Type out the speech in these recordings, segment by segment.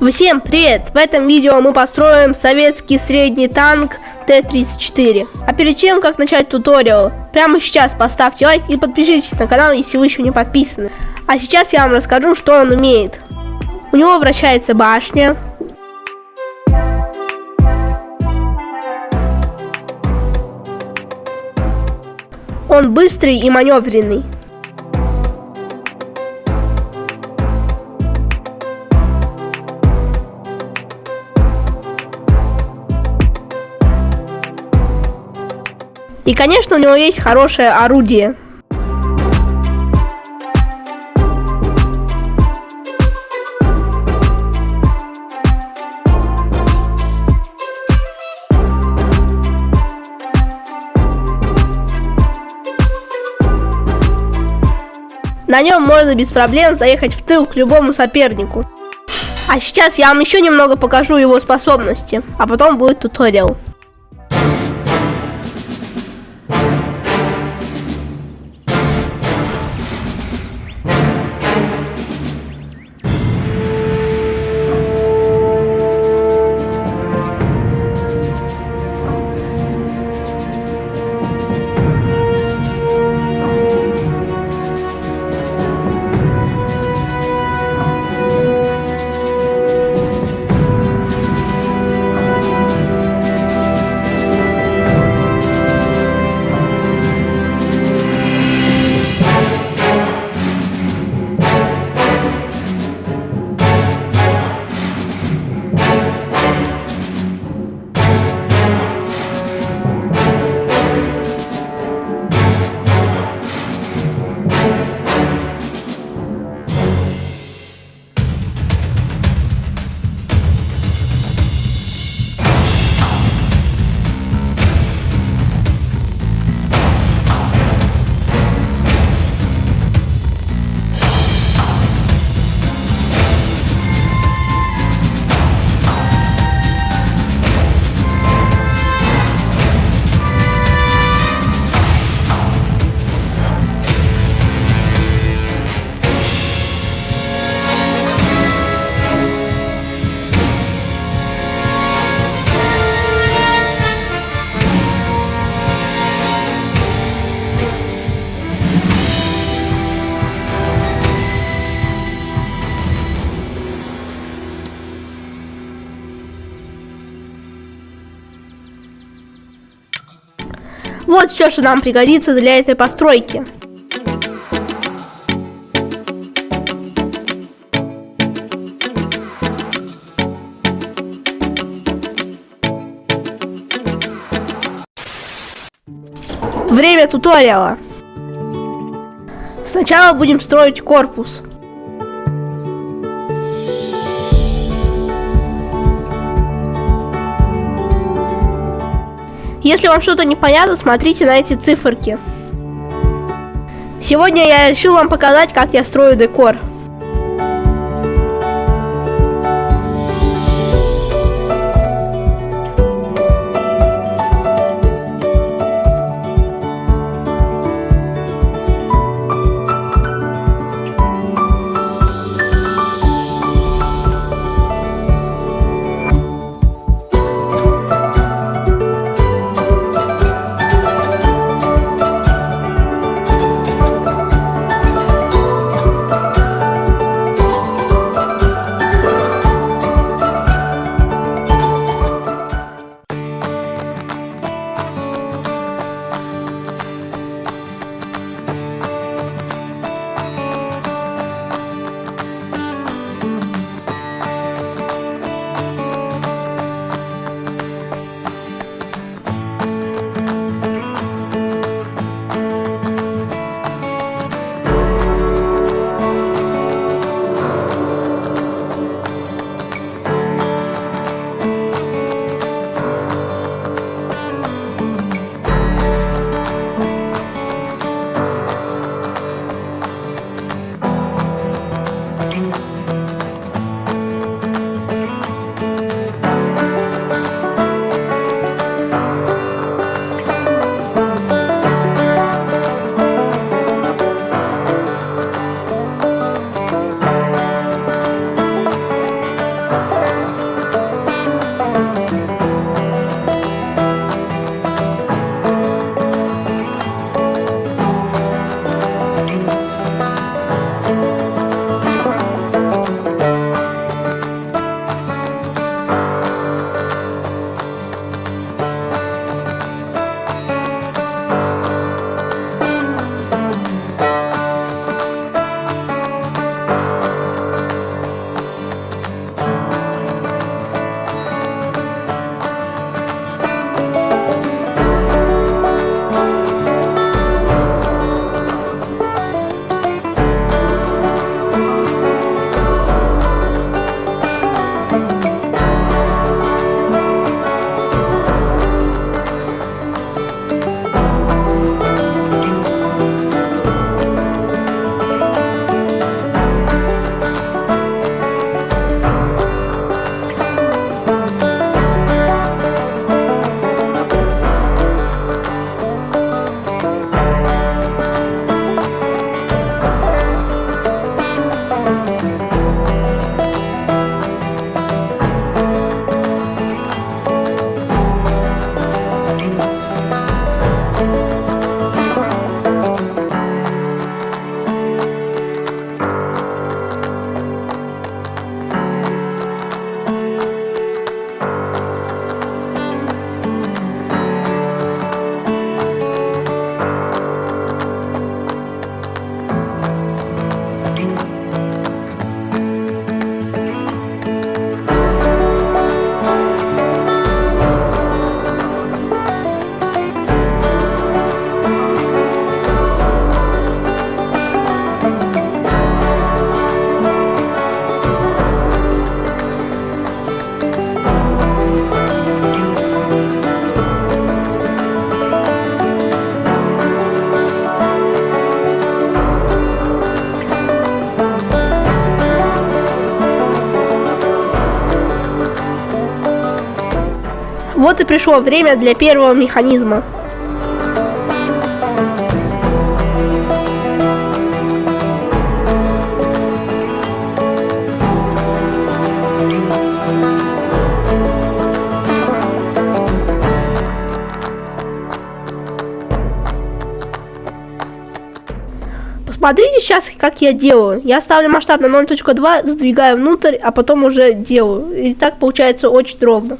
Всем привет! В этом видео мы построим советский средний танк Т-34. А перед тем, как начать туториал, прямо сейчас поставьте лайк и подпишитесь на канал, если вы еще не подписаны. А сейчас я вам расскажу, что он умеет. У него вращается башня. Он быстрый и маневренный. И, конечно, у него есть хорошее орудие. На нем можно без проблем заехать в тыл к любому сопернику. А сейчас я вам еще немного покажу его способности, а потом будет туториал. Вот все, что нам пригодится для этой постройки. Время туториала. Сначала будем строить корпус. Если вам что-то непонятно, смотрите на эти циферки. Сегодня я решил вам показать, как я строю декор. Вот и пришло время для первого механизма. Посмотрите сейчас, как я делаю. Я ставлю масштаб на 0.2, задвигаю внутрь, а потом уже делаю. И так получается очень ровно.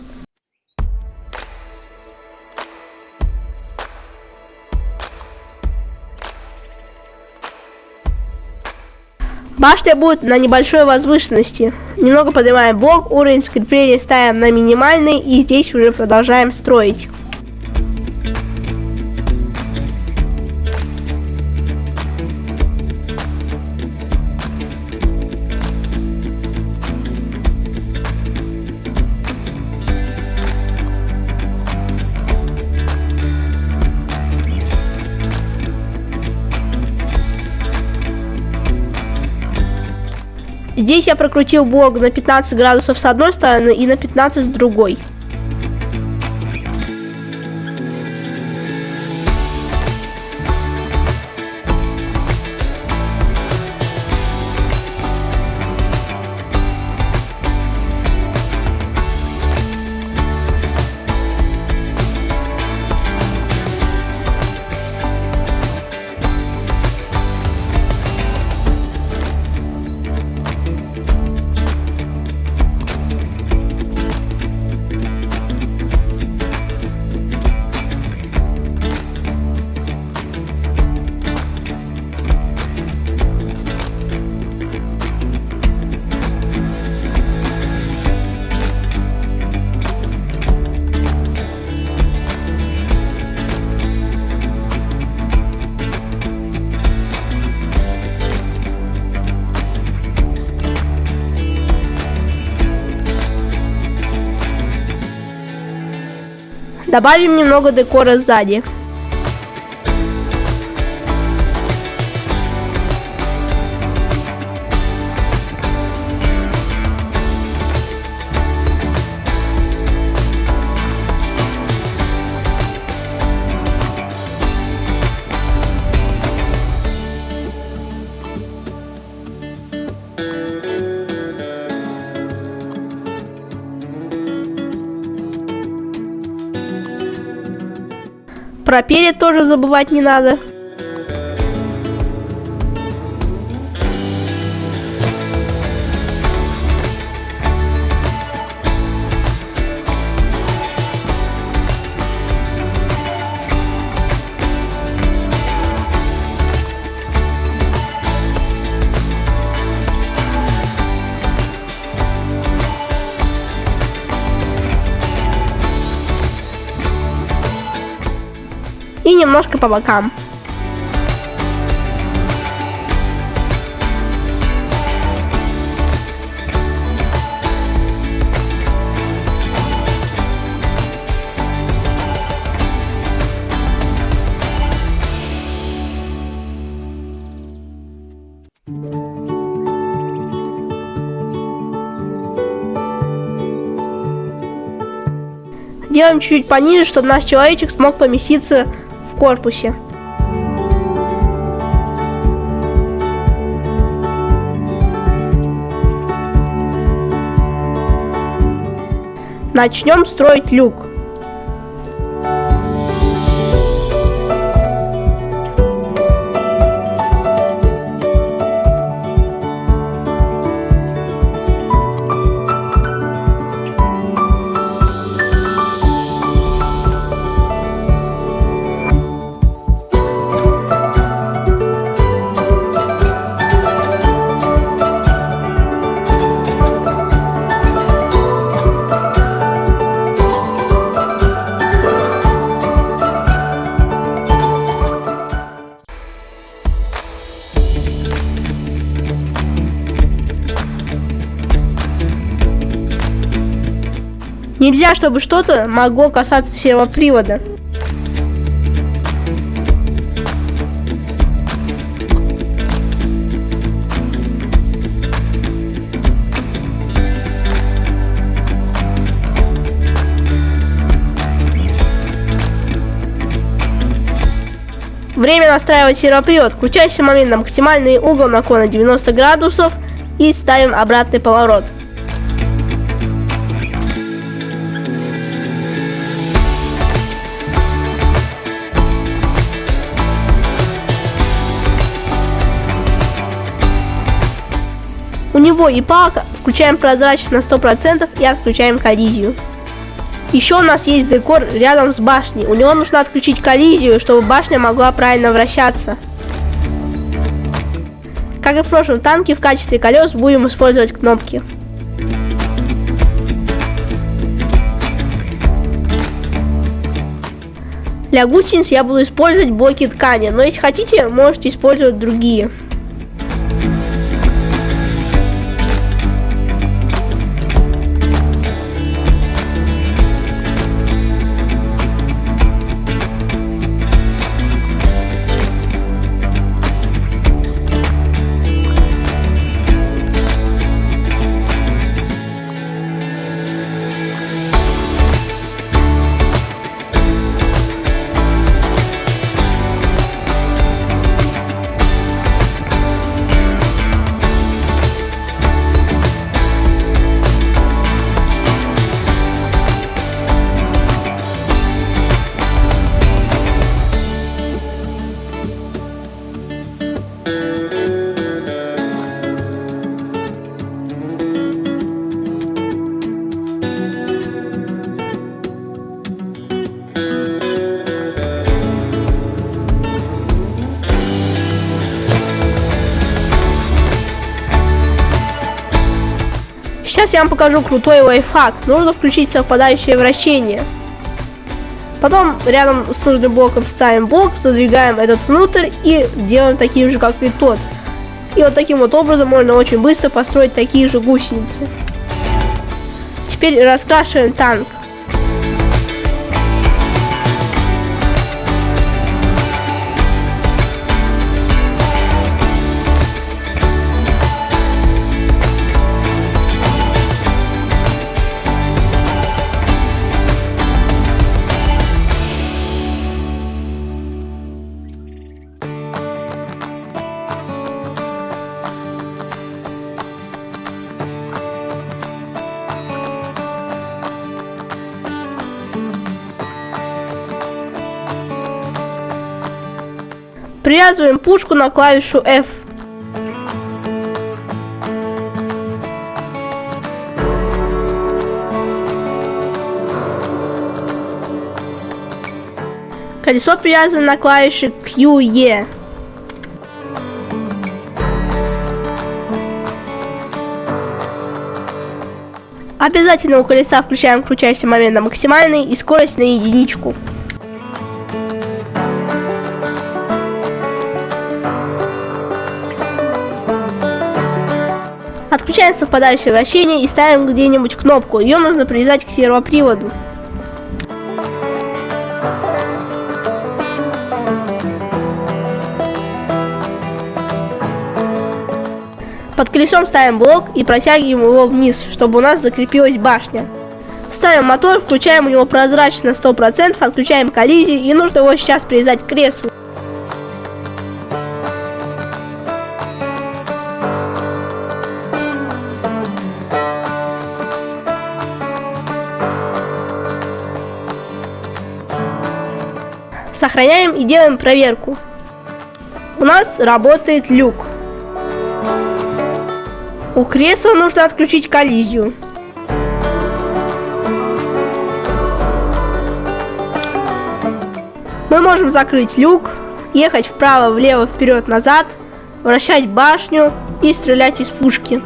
Башня будет на небольшой возвышенности. Немного поднимаем блок, уровень скрепления ставим на минимальный и здесь уже продолжаем строить. Здесь я прокрутил блок на 15 градусов с одной стороны и на 15 с другой. Добавим немного декора сзади. Про перед тоже забывать не надо. Немножко по бокам. Делаем чуть-чуть пониже, чтобы наш человечек смог поместиться в корпусе. Начнем строить люк. Нельзя, чтобы что-то могло касаться сервопривода. Время настраивать сервопривод. Крутящий момент на максимальный угол наклона 90 градусов и ставим обратный поворот. У него и палка, включаем прозрачность на 100% и отключаем коллизию. Еще у нас есть декор рядом с башней. У него нужно отключить коллизию, чтобы башня могла правильно вращаться. Как и в прошлом танке, в качестве колес будем использовать кнопки. Для гусениц я буду использовать блоки ткани, но если хотите, можете использовать другие. Я вам покажу крутой лайфхак. Нужно включить совпадающее вращение. Потом рядом с нужным блоком ставим блок, задвигаем этот внутрь и делаем таким же, как и тот. И вот таким вот образом можно очень быстро построить такие же гусеницы. Теперь раскрашиваем танк. Привязываем пушку на клавишу F. Колесо привязано на клавише QE. Обязательно у колеса включаем крутящий момент на максимальный и скорость на единичку. Отключаем совпадающее вращение и ставим где-нибудь кнопку. Ее нужно привязать к сервоприводу. Под колесом ставим блок и протягиваем его вниз, чтобы у нас закрепилась башня. Ставим мотор, включаем у него прозрачность на 100%, отключаем коллизию и нужно его сейчас привязать к креслу. Сохраняем и делаем проверку. У нас работает люк. У кресла нужно отключить коллизию. Мы можем закрыть люк, ехать вправо, влево, вперед, назад, вращать башню и стрелять из пушки.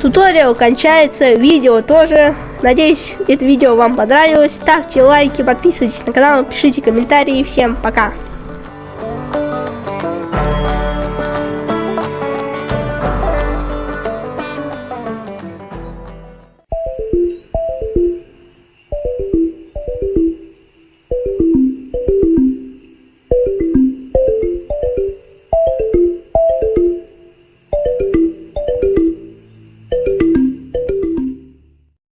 Туториал кончается, видео тоже. Надеюсь, это видео вам понравилось. Ставьте лайки, подписывайтесь на канал, пишите комментарии. Всем пока!